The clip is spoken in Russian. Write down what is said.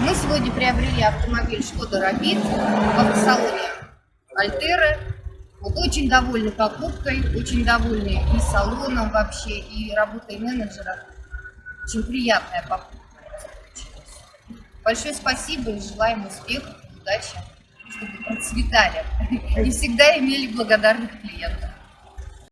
Мы сегодня приобрели автомобиль Шкода Рапид в автосалоне Альтеры. Вот очень довольны покупкой, очень довольны и салоном вообще, и работой менеджера. Очень приятная покупка. Большое спасибо и желаем успехов, удачи, чтобы процветали и всегда имели благодарных клиентов.